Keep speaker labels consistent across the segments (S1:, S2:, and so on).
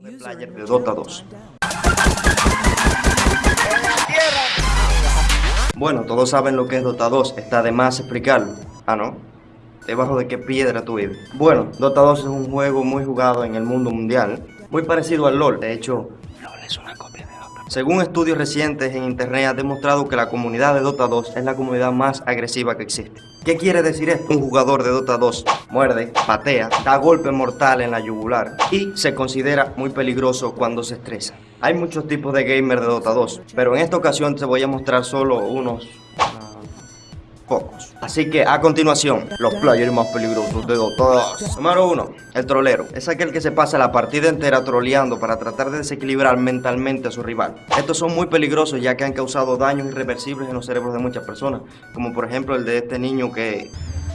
S1: de player de Dota 2. Bueno, todos saben lo que es Dota 2, está de más explicarlo. Ah, ¿no? ¿Debajo de qué piedra tú vives? Bueno, Dota 2 es un juego muy jugado en el mundo mundial, muy parecido al LoL. De hecho, LoL es una copia. Según estudios recientes en internet ha demostrado que la comunidad de Dota 2 es la comunidad más agresiva que existe. ¿Qué quiere decir esto? Un jugador de Dota 2 muerde, patea, da golpe mortal en la yugular y se considera muy peligroso cuando se estresa. Hay muchos tipos de gamer de Dota 2, pero en esta ocasión te voy a mostrar solo unos pocos. Así que a continuación, los players más peligrosos de Dota 2. Número 1, el trolero. Es aquel que se pasa la partida entera troleando para tratar de desequilibrar mentalmente a su rival. Estos son muy peligrosos ya que han causado daños irreversibles en los cerebros de muchas personas, como por ejemplo el de este niño que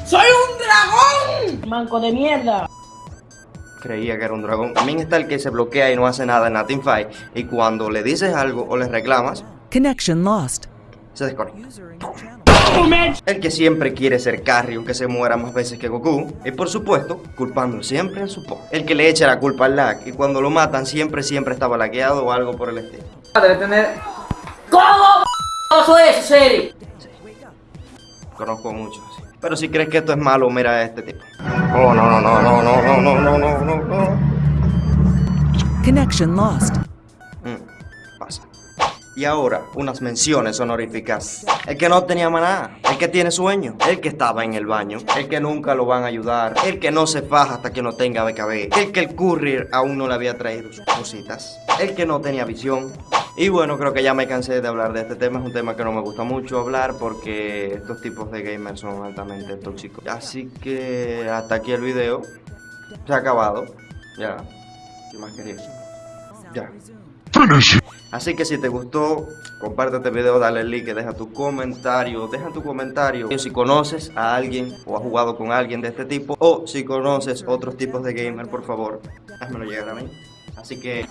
S2: ¡Soy un dragón! Manco de mierda.
S1: creía que era un dragón. También está el que se bloquea y no hace nada en la teamfight y cuando le dices algo o le reclamas,
S3: Connection lost.
S1: se desconecta. El que siempre quiere ser carry aunque se muera más veces que Goku. Y por supuesto, culpando siempre al support. El que le echa la culpa al lag y cuando lo matan siempre, siempre estaba lagueado o algo por el estilo.
S2: Debe tener... ¿Cómo eso es, serio?
S1: Conozco muchos así. Pero si crees que esto es malo, mira a este tipo. Oh, no, no, no, no, no, no, no, no, no, no, no.
S3: Connection lost.
S1: Y ahora, unas menciones honoríficas. El que no tenía maná, el que tiene sueño, el que estaba en el baño, el que nunca lo van a ayudar, el que no se faja hasta que no tenga BKB, el que el courier aún no le había traído sus cositas, el que no tenía visión. Y bueno, creo que ya me cansé de hablar de este tema, es un tema que no me gusta mucho hablar porque estos tipos de gamers son altamente tóxicos. Así que hasta aquí el video, se ha acabado, ya, ¿qué más quería? Ya. Así que si te gustó, comparte este video, dale like, deja tu comentario, deja tu comentario si conoces a alguien o has jugado con alguien de este tipo o si conoces otros tipos de gamer, por favor, házmelo llegar a mí. Así que...